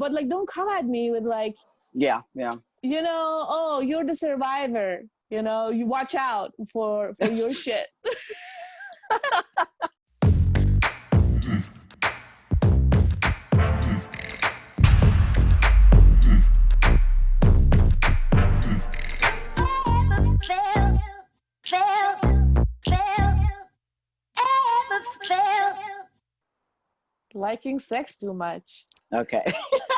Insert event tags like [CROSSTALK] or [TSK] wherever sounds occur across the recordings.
but like don't come at me with like yeah yeah you know oh you're the survivor you know you watch out for for your [LAUGHS] shit [LAUGHS] liking sex too much. Okay. [LAUGHS]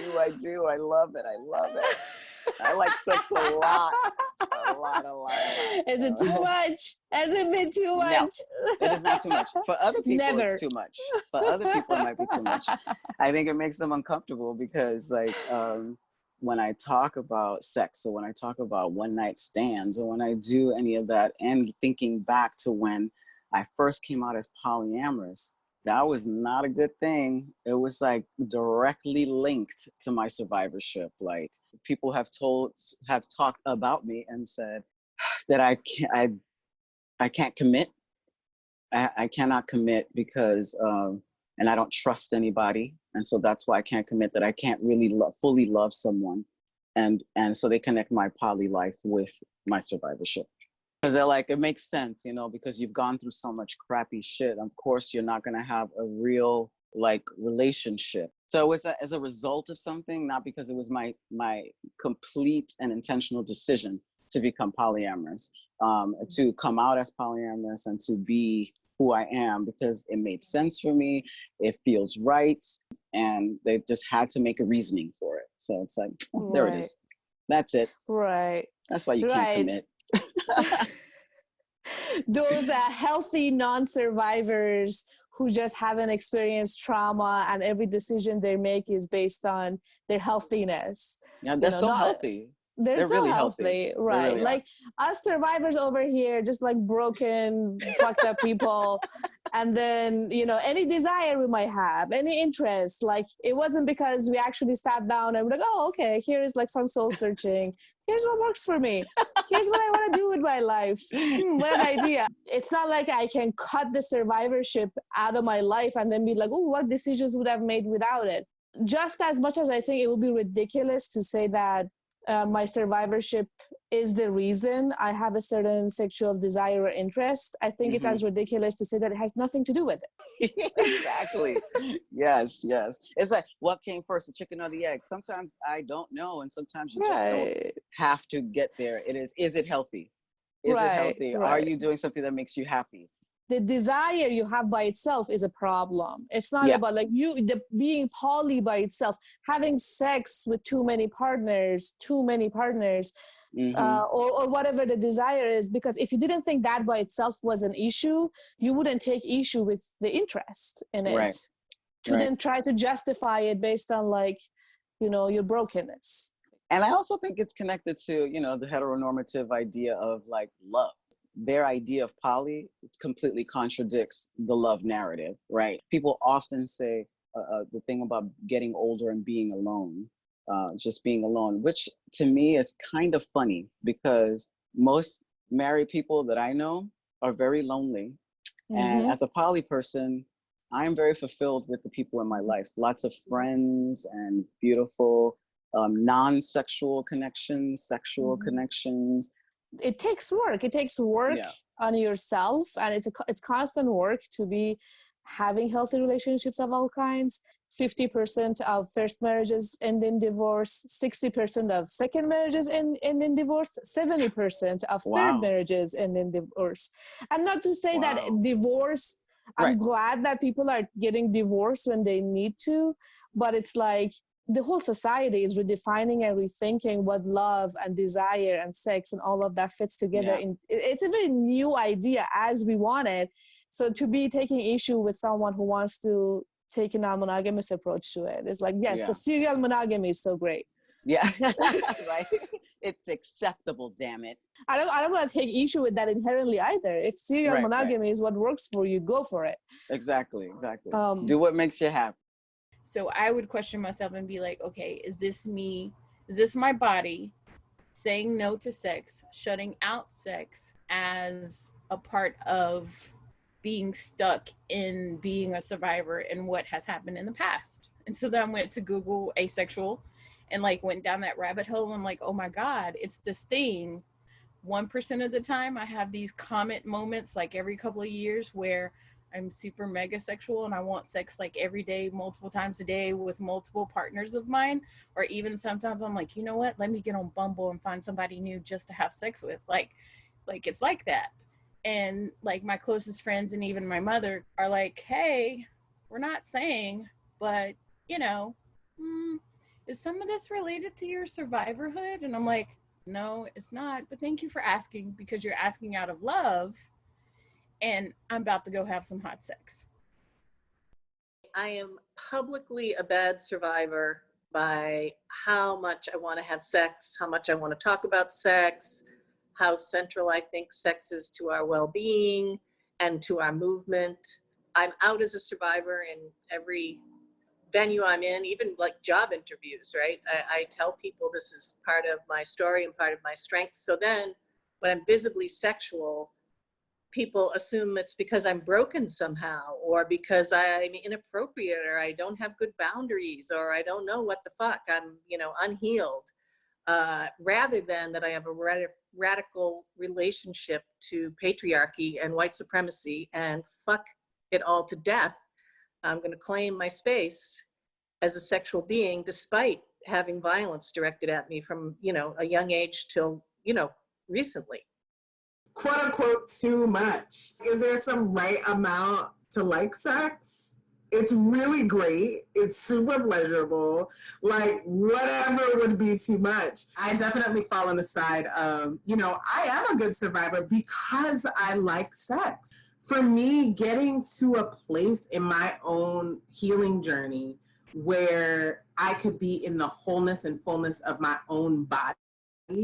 I do, I do. I love it. I love it. I like sex a lot. A lot, a lot. Is it too much? Has it been too much? No, it is not too much. For other people, Never. it's too much. For other people, it might be too much. I think it makes them uncomfortable because, like, um, when I talk about sex or when I talk about one night stands or when I do any of that and thinking back to when I first came out as polyamorous, that was not a good thing. It was like directly linked to my survivorship. Like people have told, have talked about me and said [SIGHS] that I can't, I, I can't commit. I, I cannot commit because, um, and I don't trust anybody. And so that's why I can't commit that I can't really fully love someone. And, and so they connect my poly life with my survivorship because they're like it makes sense you know because you've gone through so much crappy shit. Of course you're not going to have a real like relationship. So it's a, as a result of something not because it was my my complete and intentional decision to become polyamorous um, to come out as polyamorous and to be who i am because it made sense for me it feels right and they just had to make a reasoning for it. So it's like oh, there right. it is. That's it. Right. That's why you right. can't commit [LAUGHS] those uh, healthy non-survivors who just haven't experienced trauma and every decision they make is based on their healthiness. Yeah, they're you know, so not, healthy they're, they're so really healthy, healthy. right really like are. us survivors over here just like broken [LAUGHS] fucked up people and then you know any desire we might have any interest like it wasn't because we actually sat down and we're like oh okay here's like some soul searching here's what works for me. Here's what i want to do with my life. Hmm, what an idea. It's not like i can cut the survivorship out of my life and then be like oh what decisions would I have made without it? Just as much as i think it would be ridiculous to say that uh, my survivorship is the reason I have a certain sexual desire or interest, I think mm-hmm. it's as ridiculous to say that it has nothing to do with it. [LAUGHS] exactly. yes, yes. It's like what came first, the chicken or the egg? Sometimes I don't know, and sometimes you right. just don't have to get there. It is, is it healthy? Is right, it healthy? Right. Are you doing something that makes you happy? the desire you have by itself is a problem it's not yeah. about like you the being poly by itself having sex with too many partners too many partners mm-hmm. uh, or, or whatever the desire is because if you didn't think that by itself was an issue you wouldn't take issue with the interest in it right. to right. then try to justify it based on like you know your brokenness and i also think it's connected to you know the heteronormative idea of like love their idea of poly completely contradicts the love narrative, right? People often say uh, uh, the thing about getting older and being alone, uh, just being alone, which to me is kind of funny because most married people that I know are very lonely. Mm-hmm. And as a poly person, I'm very fulfilled with the people in my life. Lots of friends and beautiful um, non-sexual connections, sexual mm-hmm. connections, it takes work it takes work yeah. on yourself and it's a, it's constant work to be having healthy relationships of all kinds 50% of first marriages end in divorce 60% of second marriages end, end in divorce 70% of wow. third marriages end in divorce and not to say wow. that divorce i'm right. glad that people are getting divorced when they need to but it's like the whole society is redefining and rethinking what love and desire and sex and all of that fits together yeah. in it's a very new idea as we want it so to be taking issue with someone who wants to take a non-monogamous approach to it is like yes because yeah. serial monogamy is so great. Yeah. [LAUGHS] [LAUGHS] Right. It's acceptable damn it. I don't i don't want to take issue with that inherently either. If serial right, monogamy right. is what works for you go for it. Exactly exactly. Um, do what makes you happy. So I would question myself and be like, okay, is this me? Is this my body saying no to sex, shutting out sex as a part of being stuck in being a survivor and what has happened in the past. And so then I went to Google asexual and like went down that rabbit hole. I'm like, oh my God, it's this thing. 1% of the time I have these comet moments like every couple of years where I'm super mega sexual and I want sex like every day, multiple times a day with multiple partners of mine. Or even sometimes I'm like, you know what? Let me get on Bumble and find somebody new just to have sex with. Like, like it's like that. And like my closest friends and even my mother are like, hey, we're not saying, but you know, mm, is some of this related to your survivorhood? And I'm like, no, it's not. But thank you for asking because you're asking out of love and I'm about to go have some hot sex. I am publicly a bad survivor by how much I want to have sex, how much I want to talk about sex, how central I think sex is to our well-being and to our movement. I'm out as a survivor in every venue I'm in, even like job interviews, right? I, I tell people this is part of my story and part of my strength. So then when I'm visibly sexual, people assume it's because I'm broken somehow or because I'm inappropriate or I don't have good boundaries or I don't know what the fuck, I'm, you know, unhealed. Uh, rather than that I have a radical relationship to patriarchy and white supremacy and fuck it all to death. I'm gonna claim my space as a sexual being despite having violence directed at me from, you know, a young age till, you know, recently quote unquote too much? Is there some right amount to like sex? It's really great. It's super pleasurable. Like whatever would be too much. I definitely fall on the side of, you know, I am a good survivor because I like sex. For me, getting to a place in my own healing journey where I could be in the wholeness and fullness of my own body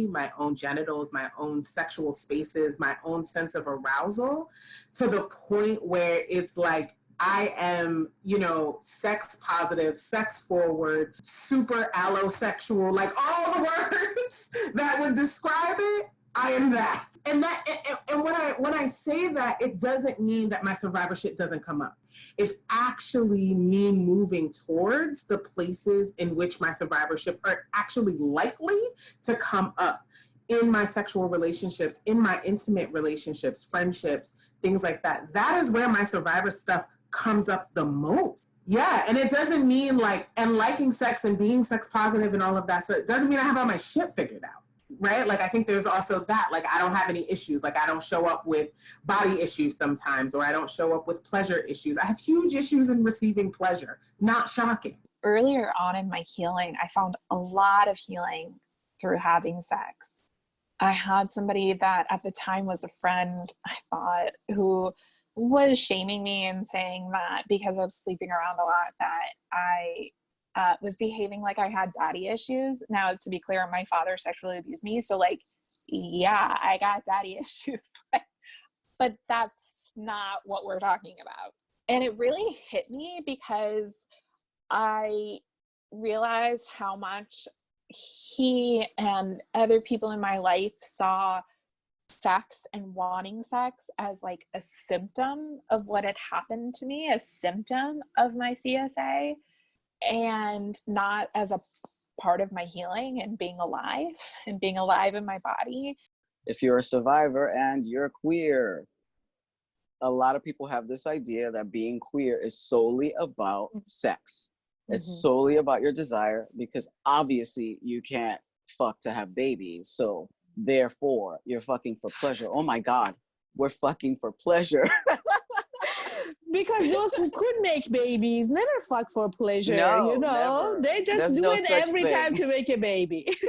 my own genitals, my own sexual spaces, my own sense of arousal to the point where it's like I am, you know, sex positive, sex forward, super allosexual, like all the [LAUGHS] words that would describe it. I am that. And that and, and when I when I say that, it doesn't mean that my survivorship doesn't come up. It's actually me moving towards the places in which my survivorship are actually likely to come up in my sexual relationships, in my intimate relationships, friendships, things like that. That is where my survivor stuff comes up the most. Yeah, and it doesn't mean like, and liking sex and being sex positive and all of that. So it doesn't mean I have all my shit figured out right? Like I think there's also that, like I don't have any issues. Like I don't show up with body issues sometimes, or I don't show up with pleasure issues. I have huge issues in receiving pleasure. Not shocking. Earlier on in my healing, I found a lot of healing through having sex. I had somebody that at the time was a friend, I thought, who was shaming me and saying that because I was sleeping around a lot that I uh, was behaving like I had daddy issues. Now, to be clear, my father sexually abused me. So, like, yeah, I got daddy [LAUGHS] issues. but that's not what we're talking about. And it really hit me because I realized how much he and other people in my life saw sex and wanting sex as like a symptom of what had happened to me, a symptom of my CSA and not as a part of my healing and being alive [LAUGHS] and being alive in my body. If you're a survivor and you're queer, a lot of people have this idea that being queer is solely about mm. sex. It's mm -hmm. solely about your desire because obviously you can't fuck to have babies. So therefore you're fucking for pleasure. Oh my God, we're fucking for pleasure. [LAUGHS] because those who could make babies never fuck for pleasure no, you know? never. they just There's do no it every thing. time to make a baby. [LAUGHS]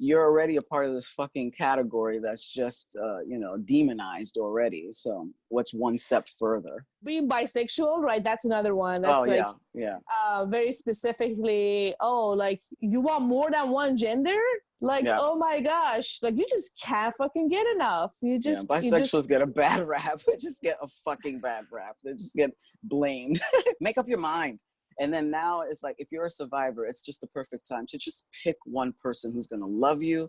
You're already a part of this fucking category that's just uh, you know demonized already. So what's one step further? Being bisexual right? That's another one. That's oh, like yeah yeah. uh, very specifically oh like you want more than one gender like, yeah. oh my gosh, like you just can't fucking get enough. You just yeah, bisexuals just... get a bad [LAUGHS] rap. They just get a fucking bad rap. They just get blamed. [LAUGHS] Make up your mind. And then now it's like if you're a survivor, it's just the perfect time to just pick one person who's gonna love you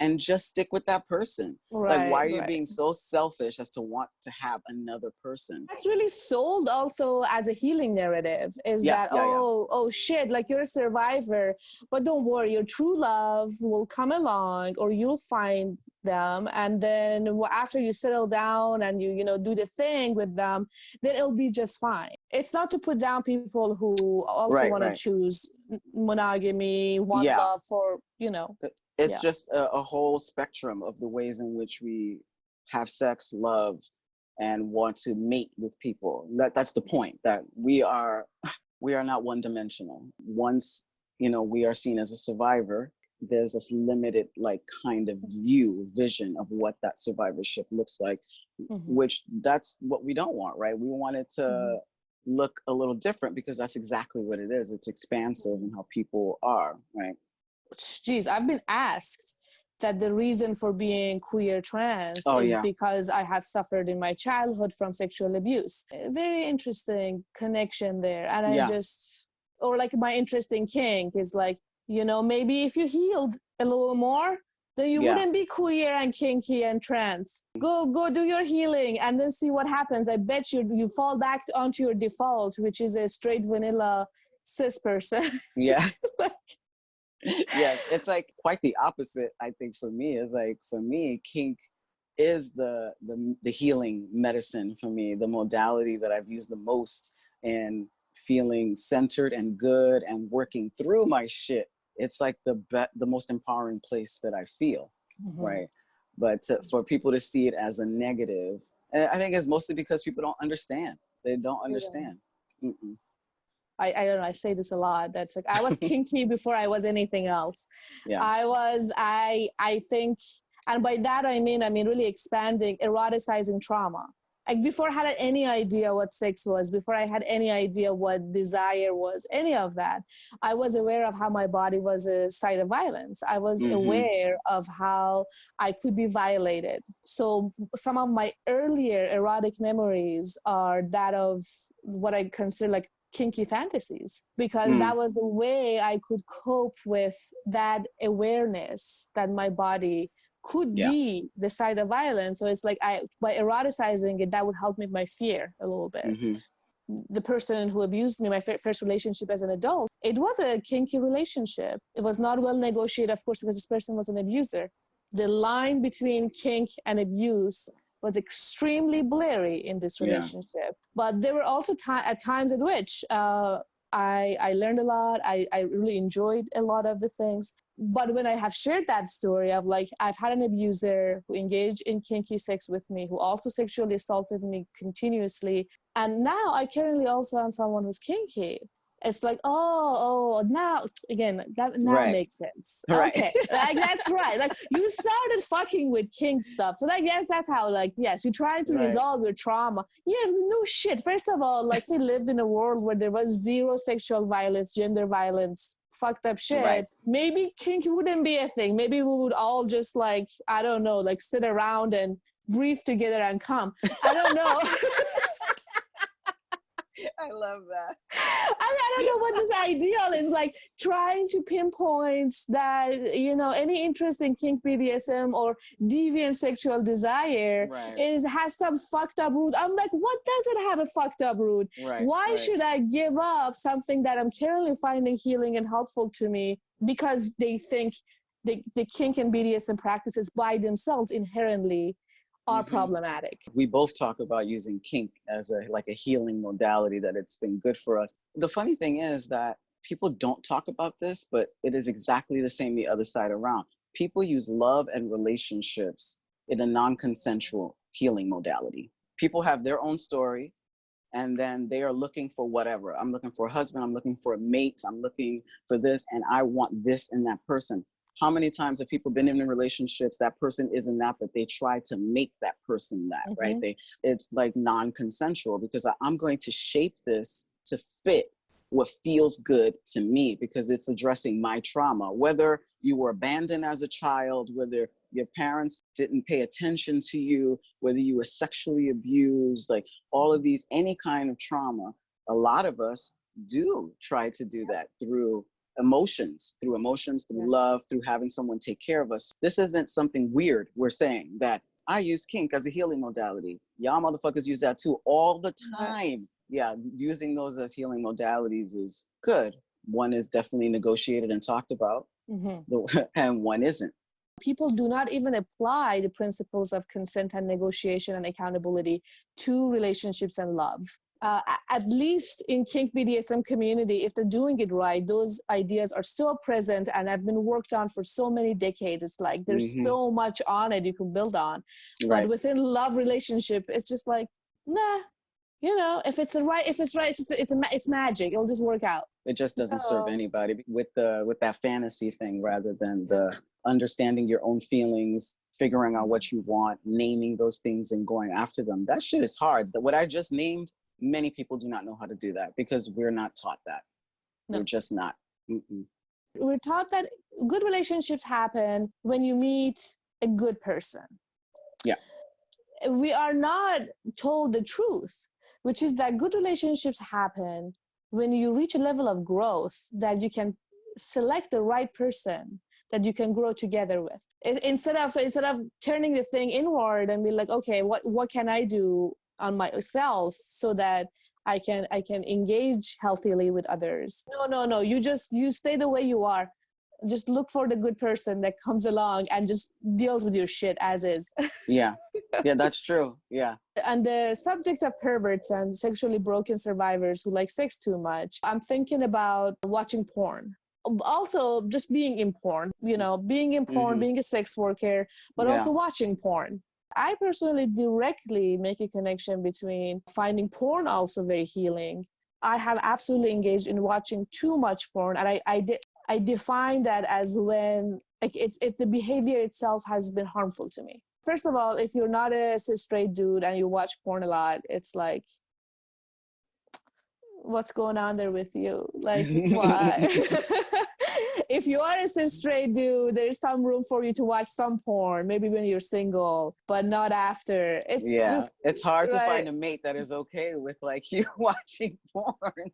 and just stick with that person. Right, like, why are you right. being so selfish as to want to have another person? That's really sold also as a healing narrative is Yeah, that, yeah, yeah. oh, oh shit, like you're a survivor, but don't worry, your true love will come along or you'll find them. And then after you settle down and you, you know, do the thing with them, then it'll be just fine. It's not to put down people who also Right, want right. to choose monogamy, one Yeah. love for, you know, It's Yeah. just a, a whole spectrum of the ways in which we have sex, love, and want to mate with people. That that's the point. That we are [SIGHS] we are not one dimensional. Once you know we are seen as a survivor, there's this limited like kind of view, vision of what that survivorship looks like, Mhm. which that's what we don't want, right? We want it to Mhm. look a little different because that's exactly what it is. It's expansive and how people are, right? Geez, I've been asked that the reason for being queer trans Oh, is yeah. because I have suffered in my childhood from sexual abuse. A Very interesting connection there. And I Yeah. just, or like my interest in kink is like, you know, maybe if you healed a little more, then you Yeah. wouldn't be queer and kinky and trans. Go, go do your healing and then see what happens. I bet you you fall back onto your default, which is a straight vanilla cis person. Yeah. [LAUGHS] yeah, it's like quite the opposite. I think for me is like for me, kink is the the the healing medicine for me, the modality that I've used the most in feeling centered and good and working through my shit. It's like the be- the most empowering place that I feel, Mhm. right? But to, for people to see it as a negative, and I think it's mostly because people don't understand. They don't understand. Mm-mm. I, I don't know, I say this a lot. That's like I was [LAUGHS] kinky before I was anything else. Yeah. I was I I think and by that I mean I mean really expanding, eroticizing trauma. Like before I had any idea what sex was, before I had any idea what desire was, any of that, I was aware of how my body was a site of violence. I was Mhm. aware of how I could be violated. So some of my earlier erotic memories are that of what I consider like kinky fantasies because Mm. that was the way I could cope with that awareness that my body could Yeah. be the site of violence. So it's like I by eroticizing it, that would help me with my fear a little bit. Mhm. The person who abused me, my fir- first relationship as an adult, it was a kinky relationship. It was not well negotiated, of course, because this person was an abuser. The line between kink and abuse was extremely blurry in this Yeah. relationship. But there were also at times at which uh, I, I learned a lot. I, I really enjoyed a lot of the things. But when I have shared that story of like, I've had an abuser who engaged in kinky sex with me, who also sexually assaulted me continuously. And now I currently also am someone who's kinky. It's like, oh, oh, now again, that now Right. makes sense. [LAUGHS] Right. Okay, like that's right. Like you started fucking with kink stuff, so I guess that's how. Like, yes, you're trying to Right. resolve your trauma. Yeah, no shit. First of all, like we lived in a world where there was zero sexual violence, gender violence, fucked up shit. Right. Maybe kink wouldn't be a thing. Maybe we would all just like, I don't know, like sit around and breathe together and come. I don't know. [LAUGHS] [LAUGHS] [LAUGHS] I love that. I, mean, I don't know what this ideal is like trying to pinpoint that you know any interest in kink BDSM or deviant sexual desire Right. is has some fucked up root. I'm like, what does it have a fucked up root? right. Why right. should I give up something that I'm currently finding healing and helpful to me because they think the, the kink and BDSM practices by themselves inherently are Mhm. problematic? we both talk about using kink as a like a healing modality that it's been good for us. The funny thing is that people don't talk about this but it is exactly the same the other side around. People use love and relationships in a non-consensual healing modality. People have their own story and then they are looking for whatever. I'm looking for a husband i'm looking for a mate i'm looking for this and i want this in that person how many times have people been in relationships that person isn't that but they try to make that person that right? Mhm. they it's like non-consensual because I, i'm going to shape this to fit what feels good to me because it's addressing my trauma. Whether you were abandoned as a child whether your parents didn't pay attention to you whether you were sexually abused like all of these any kind of trauma a lot of us do try to do that through emotions, through emotions, through yes. love, through having someone take care of us. This isn't something weird. We're saying that I use kink as a healing modality. Y'all motherfuckers use that too all the time. Yeah, using those as healing modalities is good. One is definitely negotiated and talked about, mm-hmm. [LAUGHS] and one isn't. People do not even apply the principles of consent and negotiation and accountability to relationships and love uh, at least in kink BDSM community, if they're doing it right, those ideas are still present and have been worked on for so many decades. It's like there's mm-hmm. so much on it you can build on. Right. But within love relationship, it's just like, nah, you know, if it's the right, if it's right, it's it's, a, it's magic. It'll just work out. It just doesn't so, serve anybody with the with that fantasy thing rather than the understanding your own feelings, figuring out what you want, naming those things and going after them. That shit is hard. What I just named many people do not know how to do that because we're not taught that. No. We're just not. Mm-mm. We're taught that good relationships happen when you meet a good person. Yeah. We are not told the truth, which is that good relationships happen when you reach a level of growth that you can select the right person that you can grow together with instead of so instead of turning the thing inward and be like okay what what can i do on myself so that I can I can engage healthily with others. No, no, no. You just you stay the way you are. Just look for the good person that comes along and just deals with your shit as is. yeah. Yeah, [LAUGHS] that's true. Yeah. And the subject of perverts and sexually broken survivors who like sex too much, I'm thinking about watching porn also just being in porn you know being in porn mm-hmm. being a sex worker but yeah. also watching porn I personally directly make a connection between finding porn also very healing. I have absolutely engaged in watching too much porn, and I I, de- I define that as when like it's if the behavior itself has been harmful to me. First of all, if you're not a cis straight dude and you watch porn a lot, it's like what's going on there with you? Like [LAUGHS] why? [LAUGHS] if you are a cis straight dude, there's some room for you to watch some porn, maybe when you're single, but not after. It's yeah, just, it's hard right? to find a mate that is okay with like [LAUGHS] you watching porn.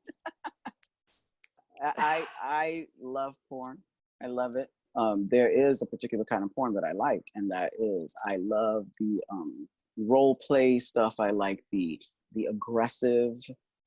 I I love porn. I love it. Um, there is a particular kind of porn that I like, and that is I love the um, role play stuff. I like the the aggressive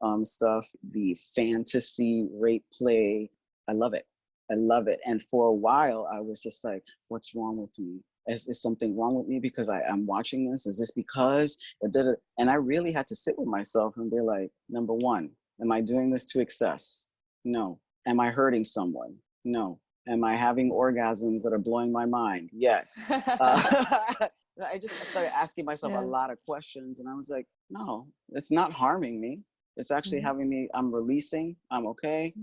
um, stuff, the fantasy rape play. I love it. I love it. And for a while, I was just like, what's wrong with me? Is, is something wrong with me because I am watching this? Is this because? And I really had to sit with myself and be like, number one, am I doing this to excess? No. Am I hurting someone? No. Am I having orgasms that are blowing my mind? Yes. uh, [LAUGHS] I just started asking myself yeah. a lot of questions and I was like, no, it's not harming me. It's actually mm-hmm. having me, I'm releasing, I'm okay.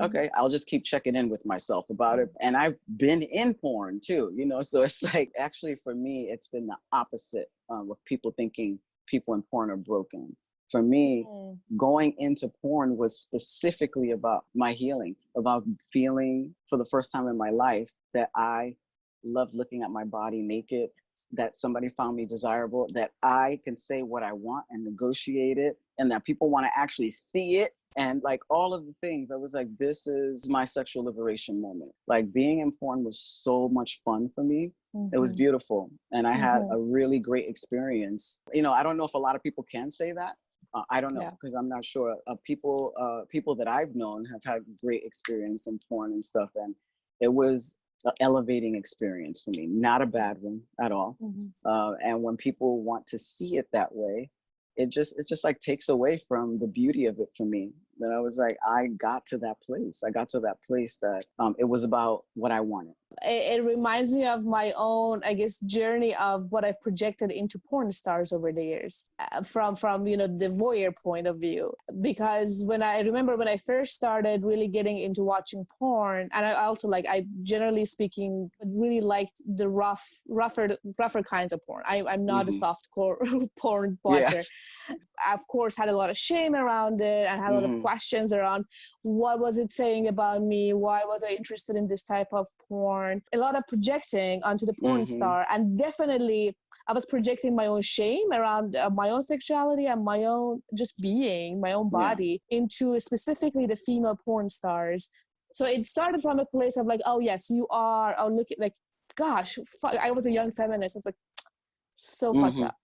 Mm-hmm. okay i'll just keep checking in with myself about it and i've been in porn too you know [LAUGHS] so it's like actually for me it's been the opposite um, of people thinking people in porn are broken for me mm. going into porn was specifically about my healing about feeling for the first time in my life that i loved looking at my body naked that somebody found me desirable that i can say what i want and negotiate it and that people want to actually see it and like all of the things i was like this is my sexual liberation moment like being in porn was so much fun for me mm-hmm. it was mm-hmm. beautiful and i mm-hmm. had a really great experience you know i don't know if a lot of people can say that uh, i don't know because yeah. i'm not sure uh, people uh, people that i've known have had great experience in porn and stuff and it was an elevating experience for me not a bad one at all mm-hmm. Uh, and when people want to see it that way it just it just like takes away from the beauty of it for me that I was like, I got to that place. I got to that place that um, it was about what I wanted it, it, reminds me of my own i guess journey of what i've projected into porn stars over the years uh, from from you know the voyeur point of view because when i remember when i first started really getting into watching porn and i also like i generally speaking really liked the rough rougher rougher kinds of porn I, i'm not mm-hmm. a soft core [LAUGHS] porn watcher yeah. I, of course had a lot of shame around it and had a lot mm-hmm. of questions around what was it saying about me why was i interested in this type of porn a lot of projecting onto the porn mm-hmm. star and definitely i was projecting my own shame around uh, my own sexuality and my own just being my own body yeah. into specifically the female porn stars So it started from a place of like, oh yes, you are. Oh look at like, gosh, I was a young feminist. I was like, [TSK] so mm-hmm. fucked up.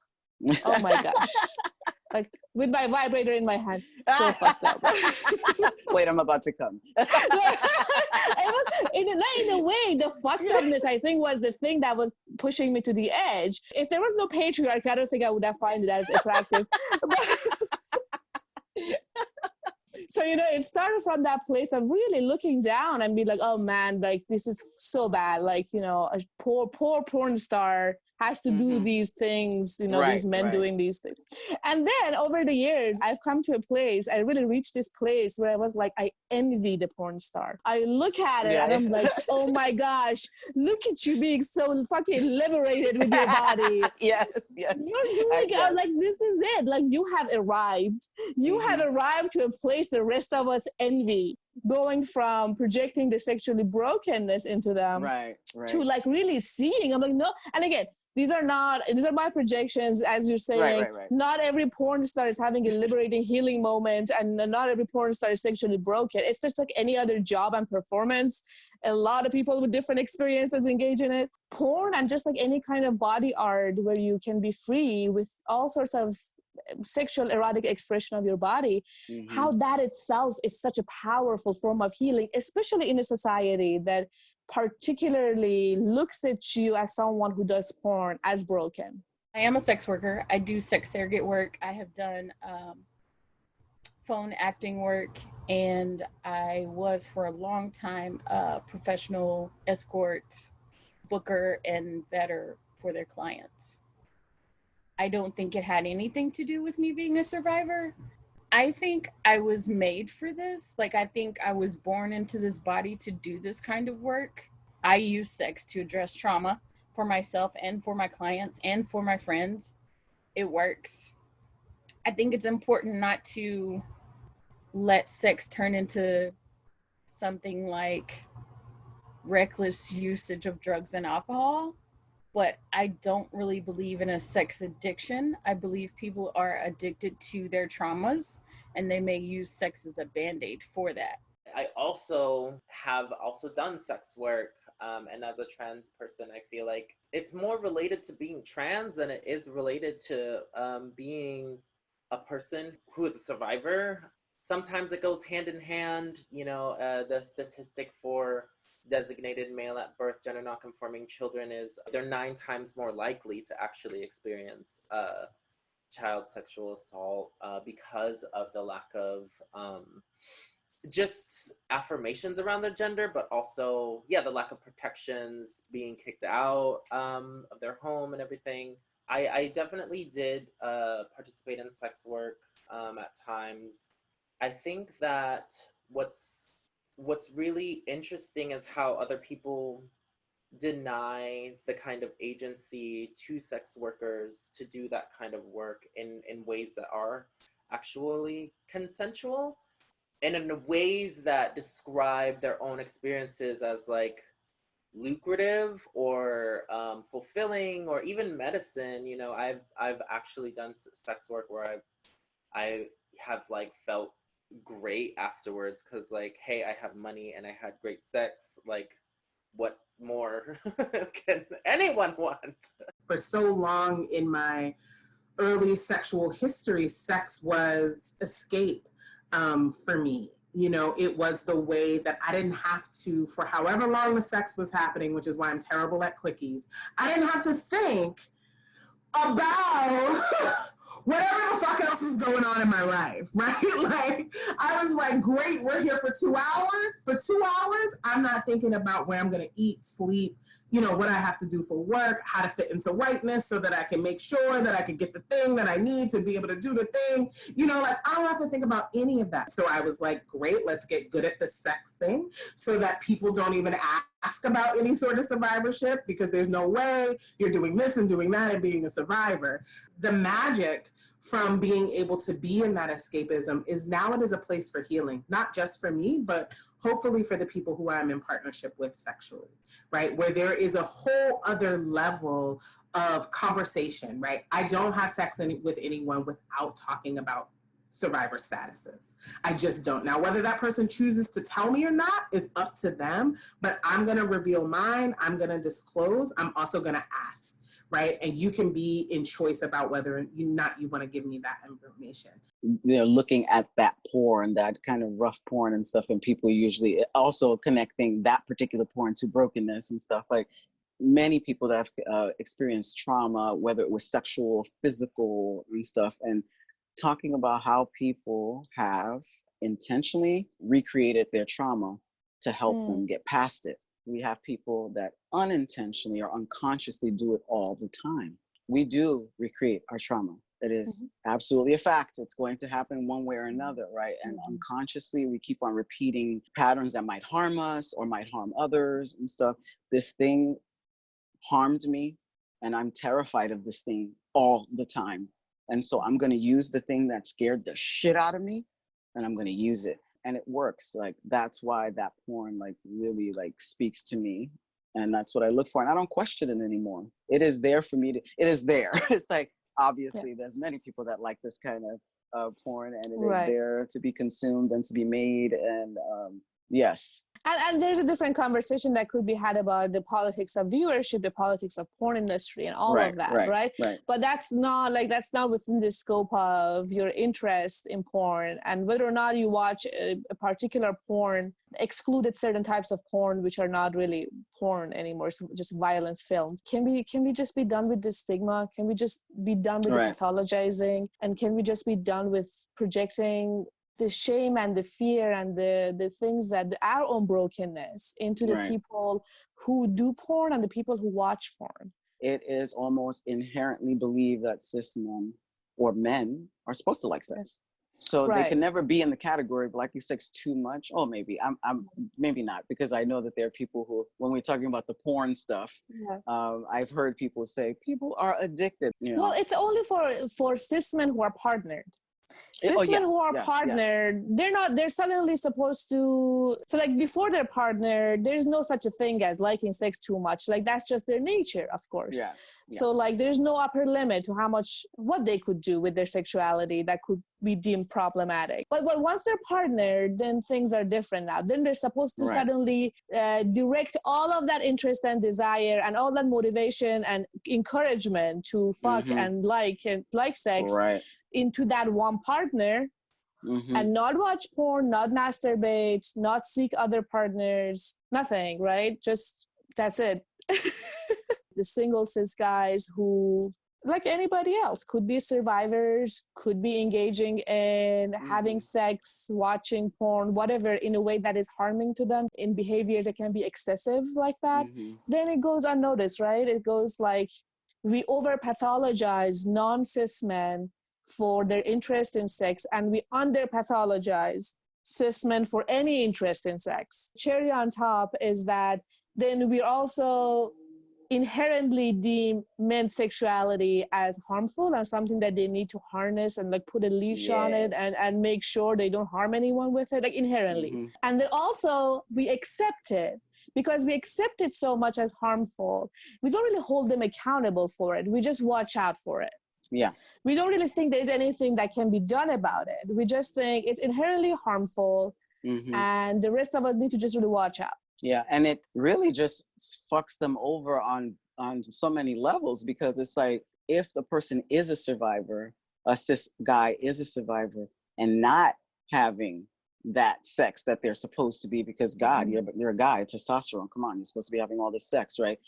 Oh my gosh. [LAUGHS] like with my vibrator in my hand, so ah. fucked up. [LAUGHS] Wait, I'm about to come. [LAUGHS] [LAUGHS] it was in a, in a way the fucked upness I think was the thing that was pushing me to the edge. If there was no patriarchy, I don't think I would have found it as attractive. so you know it started from that place of really looking down and be like oh man like this is so bad like you know a poor poor porn star has to mm-hmm. do these things, you know, right, these men right. doing these things. And then over the years, I've come to a place, I really reached this place where I was like, I envy the porn star. I look at it yeah. and I'm like, [LAUGHS] oh my gosh, look at you being so fucking liberated with your body. [LAUGHS] yes, yes. You're doing it. I'm like, this is it. Like you have arrived. You mm-hmm. have arrived to a place the rest of us envy going from projecting the sexually brokenness into them right, right. to like really seeing i'm like no and again these are not these are my projections as you're saying right, right, right. not every porn star is having a liberating healing moment and not every porn star is sexually broken it's just like any other job and performance a lot of people with different experiences engage in it porn and just like any kind of body art where you can be free with all sorts of sexual erotic expression of your body mm-hmm. how that itself is such a powerful form of healing especially in a society that particularly looks at you as someone who does porn as broken? I am a sex worker. I do sex surrogate work. I have done um, phone acting work, and I was for a long time a professional escort, booker, and vetter for their clients. I don't think it had anything to do with me being a survivor. I think I was made for this. Like, I think I was born into this body to do this kind of work. I use sex to address trauma for myself and for my clients and for my friends. It works. I think it's important not to let sex turn into something like reckless usage of drugs and alcohol but I don't really believe in a sex addiction. I believe people are addicted to their traumas and they may use sex as a band-aid for that. I also have also done sex work um, and as a trans person, I feel like it's more related to being trans than it is related to um, being a person who is a survivor. Sometimes it goes hand in hand. You know, uh, the statistic for designated male at birth gender nonconforming children is they're nine times more likely to actually experience uh, child sexual assault uh, because of the lack of um, just affirmations around their gender, but also, yeah, the lack of protections, being kicked out um, of their home and everything. I, I definitely did uh, participate in sex work um, at times. I think that what's what's really interesting is how other people deny the kind of agency to sex workers to do that kind of work in in ways that are actually consensual and in ways that describe their own experiences as like lucrative or um, fulfilling or even medicine. You know i've i've actually done sex work where i've i have like felt great afterwards because like hey i have money and i had great sex like what more [LAUGHS] can anyone want [LAUGHS] for so long in my early sexual history sex was escape um, for me. You know, it was the way that I didn't have to, for however long the sex was happening, which is why I'm terrible at quickies, I didn't have to think about [LAUGHS] whatever the fuck else was going on in my life, [LAUGHS] right? Like, I was like, great, we're here for two hours. For two hours, I'm not thinking about where I'm gonna eat, sleep, you know, what I have to do for work, how to fit into whiteness so that I can make sure that I can get the thing that I need to be able to do the thing. You know, like I don't have to think about any of that. So I was like, great, let's get good at the sex thing so that people don't even ask about any sort of survivorship because there's no way you're doing this and doing that and being a survivor. The magic from being able to be in that escapism is now it is a place for healing, not just for me, but hopefully for the people who I'm in partnership with sexually, right? Where there is a whole other level of conversation, right? I don't have sex any, with anyone without talking about survivor statuses. I just don't. Now, whether that person chooses to tell me or not is up to them, but I'm going to reveal mine. I'm going to disclose. I'm also going to ask right? And you can be in choice about whether you not you want to give me that information. You know, looking at that porn, that kind of rough porn and stuff, and people usually also connecting that particular porn to brokenness and stuff. Like many people that have uh, experienced trauma, whether it was sexual, physical, and stuff, and talking about how people have intentionally recreated their trauma to help mm. them get past it we have people that unintentionally or unconsciously do it all the time. We do recreate our trauma. It is mm-hmm. absolutely a fact. It's going to happen one way or another, right? And mm-hmm. unconsciously, we keep on repeating patterns that might harm us or might harm others and stuff. This thing harmed me, and I'm terrified of this thing all the time. And so I'm going to use the thing that scared the shit out of me, and I'm going to use it and it works like that's why that porn like really like speaks to me and that's what i look for and i don't question it anymore it is there for me to it is there [LAUGHS] it's like obviously yeah. there's many people that like this kind of uh, porn and it right. is there to be consumed and to be made and um, yes and, and there's a different conversation that could be had about the politics of viewership the politics of porn industry and all right, of that right, right? right but that's not like that's not within the scope of your interest in porn and whether or not you watch a, a particular porn excluded certain types of porn which are not really porn anymore it's just violence film can we can we just be done with the stigma can we just be done with right. the pathologizing and can we just be done with projecting the shame and the fear and the the things that our own brokenness into the right. people who do porn and the people who watch porn it is almost inherently believed that cis men or men are supposed to like sex so right. they can never be in the category of liking sex too much oh maybe i'm i'm maybe not because i know that there are people who when we're talking about the porn stuff yeah. um, i've heard people say people are addicted you know? well it's only for for cis men who are partnered cis oh, yes, who are yes, partnered yes. they're not they're suddenly supposed to so like before they're partnered there's no such a thing as liking sex too much like that's just their nature of course yeah, yeah. so like there's no upper limit to how much what they could do with their sexuality that could be deemed problematic but, but once they're partnered then things are different now then they're supposed to right. suddenly uh, direct all of that interest and desire and all that motivation and encouragement to fuck mm-hmm. and like and like sex right into that one partner mm-hmm. and not watch porn, not masturbate, not seek other partners, nothing, right? Just that's it. [LAUGHS] the single cis guys who like anybody else could be survivors could be engaging in mm-hmm. having sex watching porn whatever in a way that is harming to them in behaviors that can be excessive like that mm-hmm. then it goes unnoticed right it goes like we over pathologize non-cis men for their interest in sex and we under pathologize cis men for any interest in sex. Cherry on top is that then we also inherently deem men's sexuality as harmful and something that they need to harness and like put a leash yes. on it and, and make sure they don't harm anyone with it like inherently mm-hmm. and then also we accept it because we accept it so much as harmful we don't really hold them accountable for it we just watch out for it yeah we don't really think there's anything that can be done about it we just think it's inherently harmful mm-hmm. and the rest of us need to just really watch out yeah and it really just fucks them over on on so many levels because it's like if the person is a survivor a cis guy is a survivor and not having that sex that they're supposed to be because god mm-hmm. you're, you're a guy testosterone come on you're supposed to be having all this sex right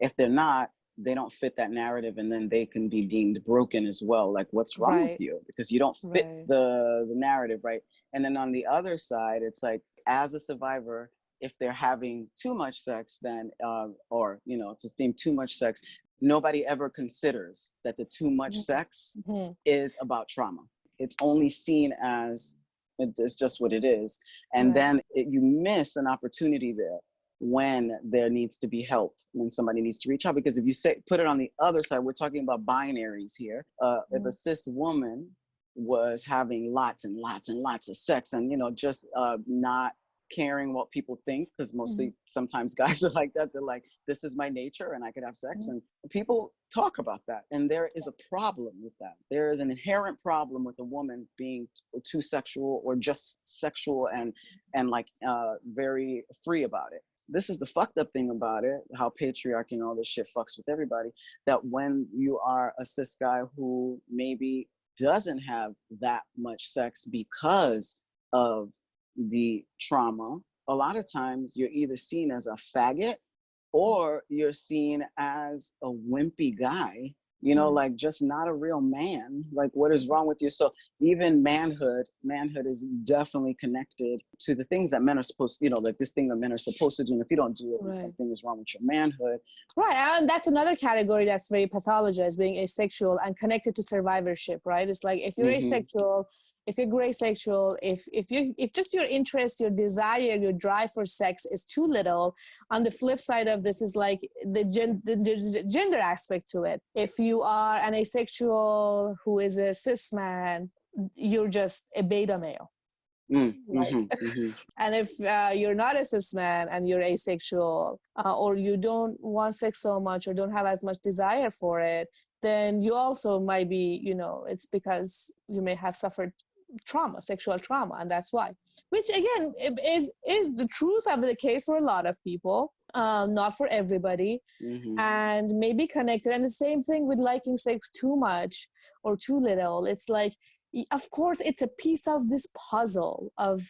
if they're not they don't fit that narrative and then they can be deemed broken as well like what's wrong right. with you because you don't fit right. the the narrative right and then on the other side it's like as a survivor if they're having too much sex then uh, or you know if it's deemed too much sex nobody ever considers that the too much mm-hmm. sex mm-hmm. is about trauma it's only seen as it's just what it is and right. then it, you miss an opportunity there when there needs to be help, when somebody needs to reach out. Because if you say put it on the other side, we're talking about binaries here. Uh, mm-hmm. If a cis woman was having lots and lots and lots of sex and you know just uh, not caring what people think because mostly mm-hmm. sometimes [LAUGHS] guys are like that they're like this is my nature and i could have sex mm-hmm. and people talk about that and there is a problem with that there is an inherent problem with a woman being too sexual or just sexual and and like uh very free about it this is the fucked up thing about it how patriarchy and all this shit fucks with everybody that when you are a cis guy who maybe doesn't have that much sex because of the trauma, a lot of times you're either seen as a faggot or you're seen as a wimpy guy, you know, mm. like just not a real man. Like, what is wrong with you? So, even manhood, manhood is definitely connected to the things that men are supposed you know, like this thing that men are supposed to do. And if you don't do it, right. something is wrong with your manhood. Right. And that's another category that's very pathologized, being asexual and connected to survivorship, right? It's like if you're mm-hmm. asexual, if you're gray sexual, if if you if just your interest, your desire, your drive for sex is too little, on the flip side of this is like the, gen, the, the gender aspect to it. If you are an asexual who is a cis man, you're just a beta male. Mm, mm-hmm, mm-hmm. [LAUGHS] and if uh, you're not a cis man and you're asexual, uh, or you don't want sex so much or don't have as much desire for it, then you also might be, you know, it's because you may have suffered trauma, sexual trauma, and that's why. Which again is is the truth of the case for a lot of people, um, not for everybody, mm-hmm. and maybe connected. And the same thing with liking sex too much or too little. It's like, of course, it's a piece of this puzzle of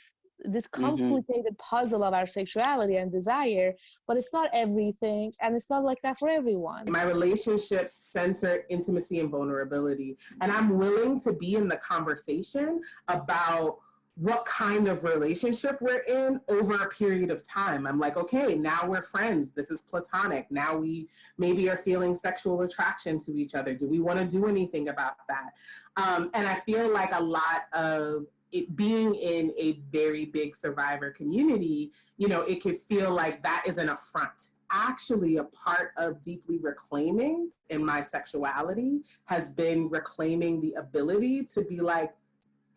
this mm-hmm. complicated mm-hmm. puzzle of our sexuality and desire, but it's not everything, and it's not like that for everyone. My relationships center intimacy and vulnerability, and I'm willing to be in the conversation about what kind of relationship we're in over a period of time. I'm like, okay, now we're friends. This is platonic. Now we maybe are feeling sexual attraction to each other. Do we want to do anything about that? Um, and I feel like a lot of it being in a very big survivor community, you know, it could feel like that is an affront. Actually, a part of deeply reclaiming in my sexuality has been reclaiming the ability to be like,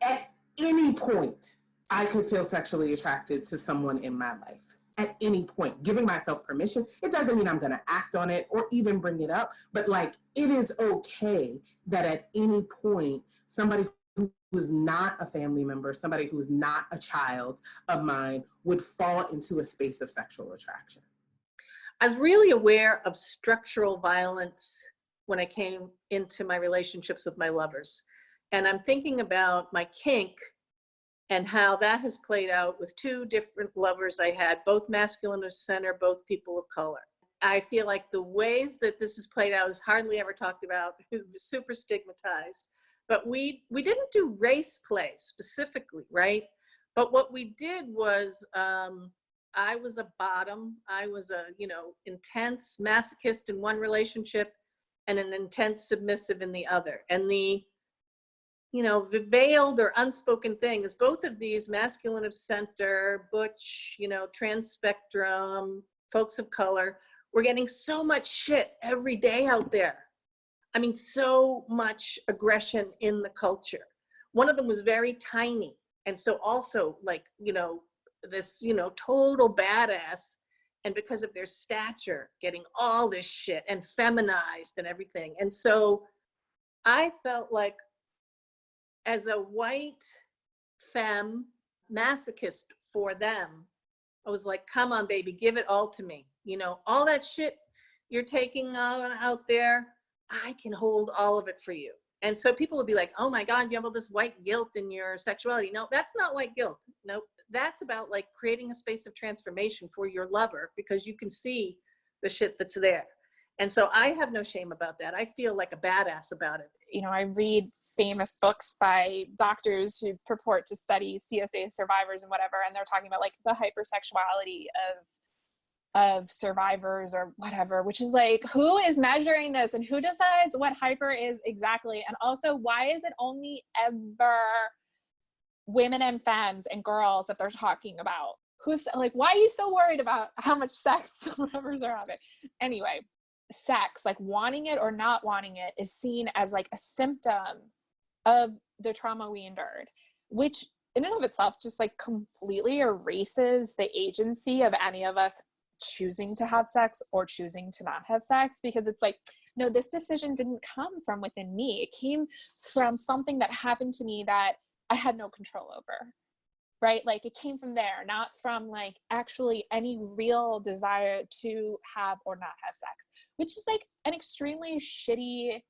at any point, I could feel sexually attracted to someone in my life. At any point, giving myself permission. It doesn't mean I'm gonna act on it or even bring it up, but like it is okay that at any point, somebody who is not a family member, somebody who is not a child of mine, would fall into a space of sexual attraction. I was really aware of structural violence when I came into my relationships with my lovers. And I'm thinking about my kink and how that has played out with two different lovers I had, both masculine of center, both people of color. I feel like the ways that this has played out is hardly ever talked about, [LAUGHS] super stigmatized but we we didn't do race play specifically right? But what we did was um, i was a bottom i was a you know intense masochist in one relationship and an intense submissive in the other. And the you know veiled or unspoken thing is both of these masculine of center butch you know trans spectrum folks of color we're getting so much shit every day out there I mean, so much aggression in the culture. One of them was very tiny. And so also like, you know, this, you know, total badass. And because of their stature, getting all this shit and feminized and everything. And so I felt like as a white femme masochist for them, I was like, come on, baby, give it all to me. You know, all that shit you're taking on out there, I can hold all of it for you. And so people will be like, oh my God, you have all this white guilt in your sexuality. No, that's not white guilt. No, that's about like creating a space of transformation for your lover because you can see the shit that's there. And so I have no shame about that. I feel like a badass about it. You know, I read famous books by doctors who purport to study CSA survivors and whatever, and they're talking about like the hypersexuality of of survivors or whatever, which is like, who is measuring this and who decides what hyper is exactly? And also, why is it only ever women and femmes and girls that they're talking about? Who's like, why are you so worried about [LAUGHS] how much sex [LAUGHS] survivors are having? Anyway, sex, like wanting it or not wanting it, is seen as like a symptom of the trauma we endured, which in and of itself just like completely erases the agency of any of us choosing to have sex or choosing to not have sex because it's like no this decision didn't come from within me. It came from something that happened to me that i had no control over right? Like it came from there not from like actually any real desire to have or not have sex which is like an extremely shitty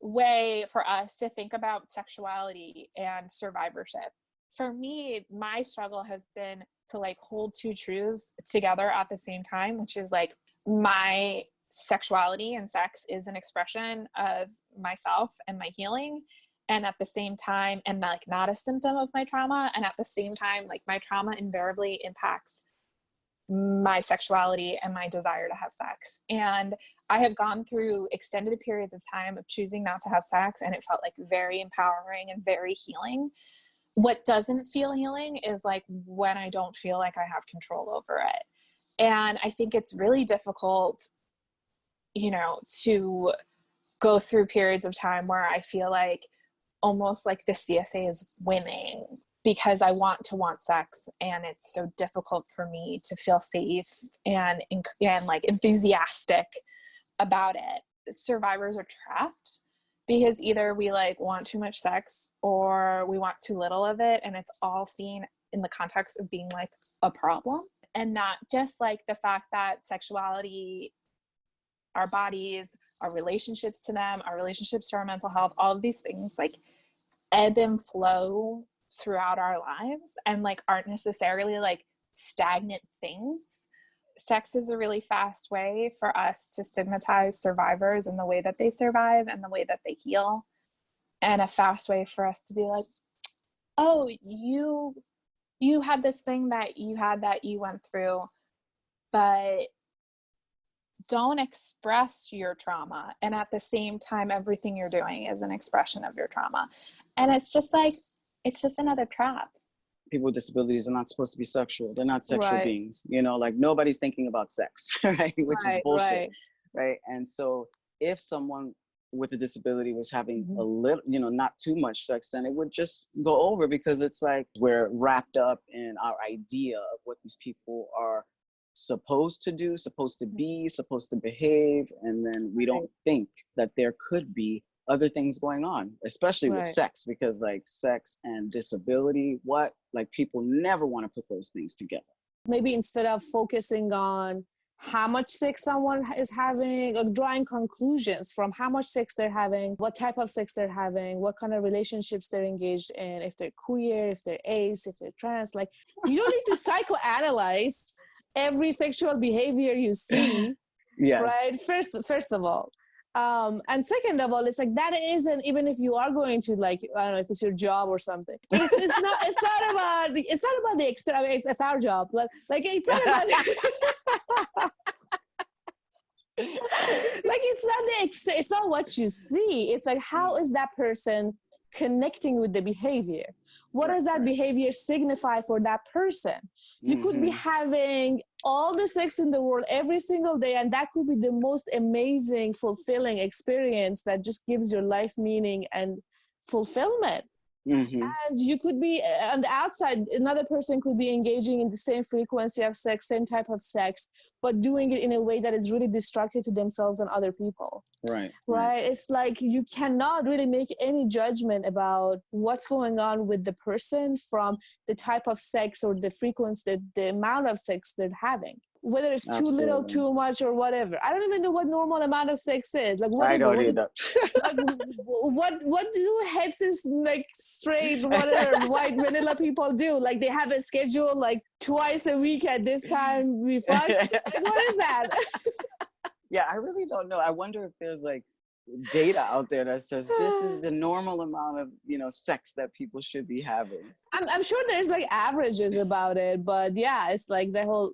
way for us to think about sexuality and survivorship. For me my struggle has been to like hold two truths together at the same time which is like my sexuality and sex is an expression of myself and my healing and at the same time and like not a symptom of my trauma and at the same time like my trauma invariably impacts my sexuality and my desire to have sex. And i have gone through extended periods of time of choosing not to have sex and it felt like very empowering and very healing what doesn't feel healing is like when I don't feel like I have control over it. And I think it's really difficult, you know, to go through periods of time where I feel like almost like the CSA is winning because I want to want sex and it's so difficult for me to feel safe and and like enthusiastic about it. Survivors are trapped because either we like want too much sex or we want too little of it and it's all seen in the context of being like a problem and not just like the fact that sexuality our bodies our relationships to them our relationships to our mental health all of these things like ebb and flow throughout our lives and like aren't necessarily like stagnant things sex is a really fast way for us to stigmatize survivors and the way that they survive and the way that they heal. And a fast way for us to be like oh you you had this thing that you had that you went through but don't express your trauma. And at the same time everything you're doing is an expression of your trauma. And it's just like it's just another trap people with disabilities are not supposed to be sexual. They're not sexual Right. beings. You know, like nobody's thinking about sex, [LAUGHS] right? Which is bullshit, right. right. And so if someone with a disability was having Mhm. a little, you know, not too much sex, then it would just go over because it's like we're wrapped up in our idea of what these people are supposed to do, supposed to be, supposed to behave, and then we don't think that there could be other things going on, especially with sex, because like sex and disability, what? Like people never want to put those things together. maybe instead of focusing on how much sex someone is having or drawing conclusions from how much sex they're having what type of sex they're having what kind of relationships they're engaged in if they're queer if they're ace if they're trans like you don't need to [LAUGHS] psychoanalyze every sexual behavior you see Yes. right first first of all um and second of all it's like that isn't even if you are going to like i don't know if it's your job or something. It's, it's not it's not about the it's not about the extra I mean, it's, it's our job. But like it's not about [LAUGHS] like it's not the ex- it's not what you see. It's like how is that person connecting with the behavior? What does that behavior signify for that person? You could be Mhm. having all the sex in the world every single day and that could be the most amazing fulfilling experience that just gives your life meaning and fulfillment Mhm. and you could be uh, on the outside another person could be engaging in the same frequency of sex same type of sex but doing it in a way that is really destructive to themselves and other people Right. right it's like you cannot really make any judgment about what's going on with the person from the type of sex or the frequency the, the amount of sex they're having whether it's too little too much or whatever i don't even know what normal amount of sex is like what I is it? don't What is- either. like, what what do heteros like straight whatever white vanilla people do like they have a schedule like twice a week at this time we fuck like what is that [LAUGHS] yeah, I really don't know. I wonder if there's like data out there that says this is the [SIGHS] normal amount of you know sex that people should be having. I'm, I'm sure there's like averages about it but yeah it's like the whole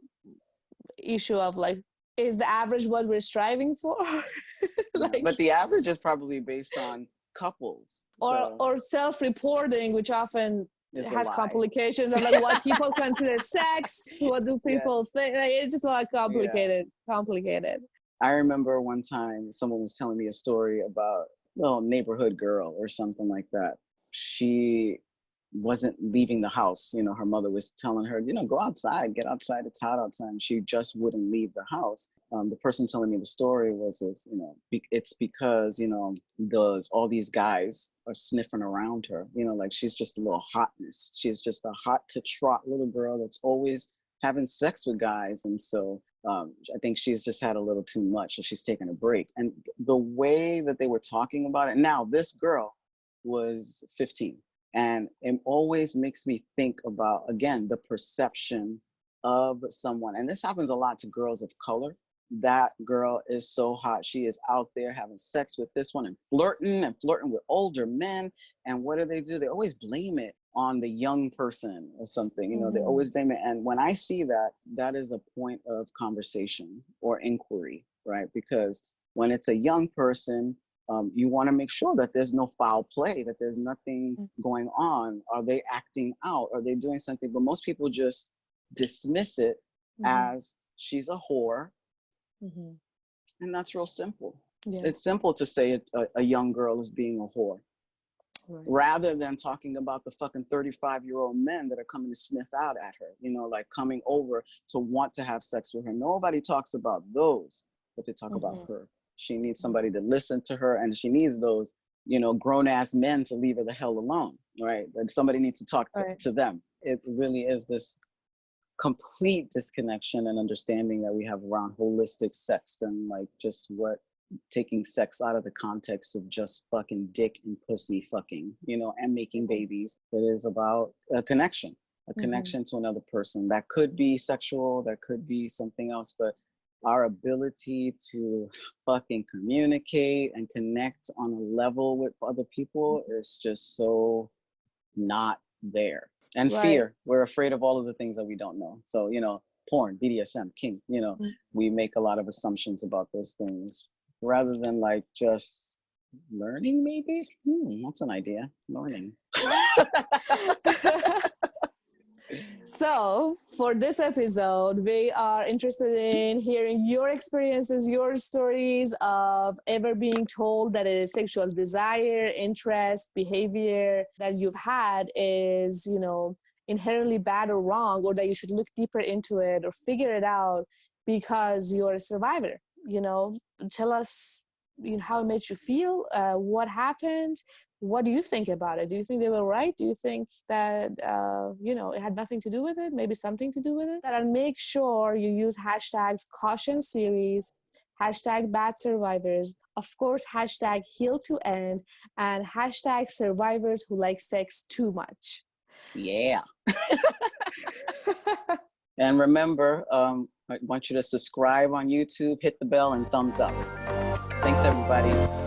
issue of like is the average what we're striving for [LAUGHS] like but the average is probably based on couples. or so or self-reporting which often it's has complications of like what people [LAUGHS] consider sex what do people think like, it's just a lot complicated complicated I remember one time someone was telling me a story about a little neighborhood girl or something like that. She wasn't leaving the house. You know, her mother was telling her, you know, go outside, get outside, it's hot outside. And she just wouldn't leave the house. Um, the person telling me the story was this, you know, be, it's because, you know, those all these guys are sniffing around her, you know, like she's just a little hotness. She's just a hot to trot little girl that's always having sex with guys. And so um, I think she's just had a little too much. So she's taking a break. And the way that they were talking about it, now this girl was 15 and it always makes me think about, again, the perception of someone. And this happens a lot to girls of color. That girl is so hot. She is out there having sex with this one and flirting and flirting with older men. And what do they do? They always blame it on the young person or something. You know, mm -hmm. they always blame it. And when I see that, that is a point of conversation or inquiry, right? Because when it's a young person, um, you want to make sure that there's no foul play, that there's nothing mm. going on. Are they acting out? Are they doing something? But most people just dismiss it mm -hmm. as she's a whore. Mm -hmm. And that's real simple. Yeah. It's simple to say a, a, young girl is being a whore. Right. Rather than talking about the fucking 35 year old men that are coming to sniff out at her, you know, like coming over to want to have sex with her. Nobody talks about those, but they talk -hmm. about mm-hmm. her. She needs somebody to listen to her and she needs those, you know, grown ass men to leave her the hell alone, right? And somebody needs to talk to, right. to them. It really is this complete disconnection and understanding that we have around holistic sex and like just what taking sex out of the context of just fucking dick and pussy fucking, you know, and making babies. It is about a connection, a mm-hmm. connection to another person. That could be sexual, that could be something else, but our ability to fucking communicate and connect on a level with other people mm-hmm. is just so not there. And right. fear, we're afraid of all of the things that we don't know. So, you know, porn, BDSM, kink, you know, mm. we make a lot of assumptions about those things rather than like just learning maybe. Hmm, that's an idea, learning. [LAUGHS] [LAUGHS] [LAUGHS] So for this episode, we are interested in hearing your experiences, your stories of ever being told that a sexual desire, interest, behavior that you've had is, you know, inherently bad or wrong, or that you should look deeper into it or figure it out because you're a survivor. You know, tell us you know, how it made you feel, uh, what happened, what do you think about it? Do you think they were right? Do you think that, uh, you know, it had nothing to do with it? Maybe something to do with it? And make sure you use hashtags caution series, hashtag bad survivors, of course, hashtag heal to end, and hashtag survivors who like sex too much. Yeah. [LAUGHS] [LAUGHS] and remember, um, I want you to subscribe on YouTube, hit the bell, and thumbs up. Thanks, everybody.